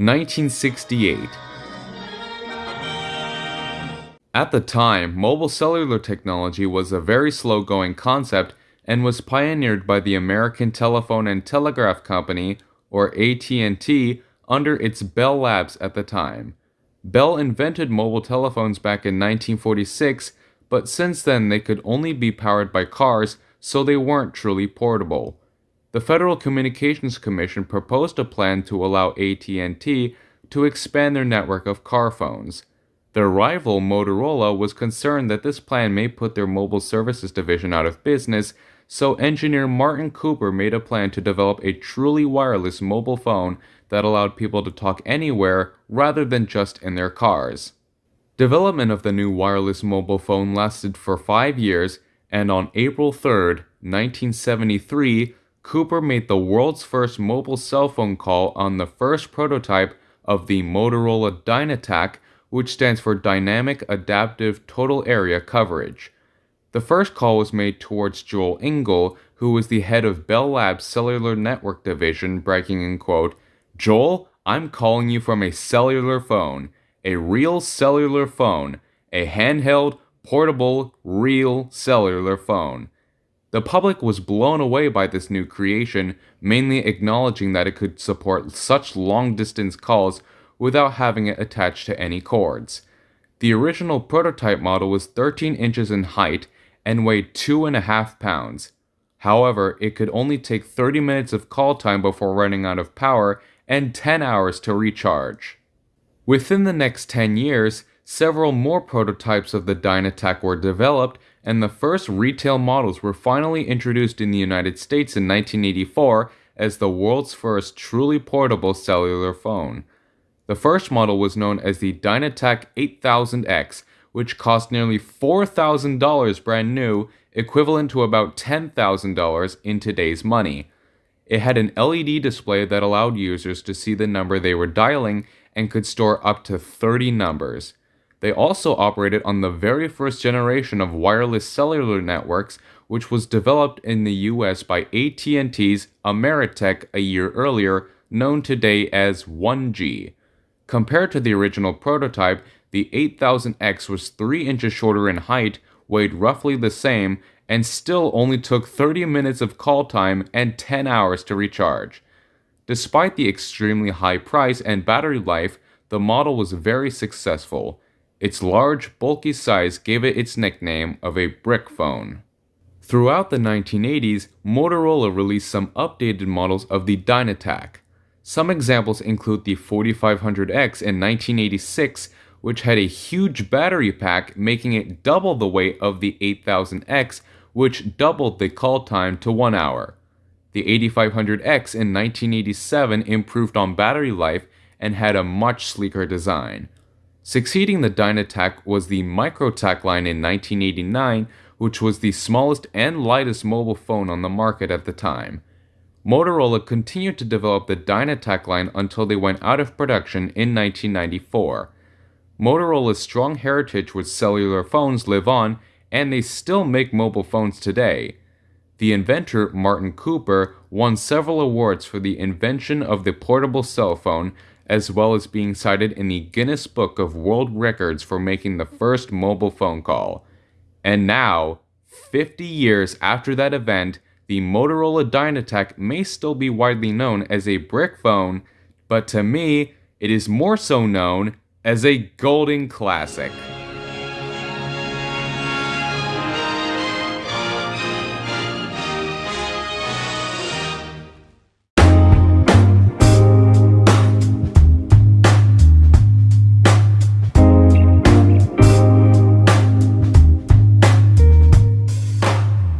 1968 At the time, mobile cellular technology was a very slow going concept and was pioneered by the American Telephone and Telegraph Company, or AT&T, under its Bell Labs at the time. Bell invented mobile telephones back in 1946, but since then they could only be powered by cars, so they weren't truly portable. The Federal Communications Commission proposed a plan to allow AT&T to expand their network of car phones. Their rival Motorola was concerned that this plan may put their mobile services division out of business, so engineer Martin Cooper made a plan to develop a truly wireless mobile phone that allowed people to talk anywhere rather than just in their cars. Development of the new wireless mobile phone lasted for five years, and on April 3, 1973, Cooper made the world's first mobile cell phone call on the first prototype of the Motorola Dynatac, which stands for Dynamic Adaptive Total Area Coverage. The first call was made towards Joel Engel, who was the head of Bell Lab's cellular network division, breaking in quote, Joel, I'm calling you from a cellular phone, a real cellular phone, a handheld, portable, real cellular phone. The public was blown away by this new creation, mainly acknowledging that it could support such long distance calls without having it attached to any cords. The original prototype model was 13 inches in height and weighed 2.5 pounds. However, it could only take 30 minutes of call time before running out of power and 10 hours to recharge. Within the next 10 years, several more prototypes of the Dynatac were developed, and the first retail models were finally introduced in the United States in 1984 as the world's first truly portable cellular phone. The first model was known as the Dynatac 8000X, which cost nearly $4,000 brand new, equivalent to about $10,000 in today's money. It had an LED display that allowed users to see the number they were dialing and could store up to 30 numbers. They also operated on the very first generation of wireless cellular networks, which was developed in the US by AT&T's Ameritech a year earlier, known today as 1G. Compared to the original prototype, the 8000X was 3 inches shorter in height, weighed roughly the same, and still only took 30 minutes of call time and 10 hours to recharge. Despite the extremely high price and battery life, the model was very successful. Its large, bulky size gave it its nickname of a brick phone. Throughout the 1980s, Motorola released some updated models of the Dynatac. Some examples include the 4500X in 1986, which had a huge battery pack making it double the weight of the 8000X which doubled the call time to one hour. The 8500X in 1987 improved on battery life and had a much sleeker design. Succeeding the Dynatac was the Microtac line in 1989, which was the smallest and lightest mobile phone on the market at the time. Motorola continued to develop the Dynatac line until they went out of production in 1994. Motorola's strong heritage with cellular phones live on and they still make mobile phones today. The inventor, Martin Cooper, won several awards for the invention of the portable cell phone, as well as being cited in the Guinness Book of World Records for making the first mobile phone call. And now, 50 years after that event, the Motorola Dynatac may still be widely known as a brick phone, but to me, it is more so known as a golden classic.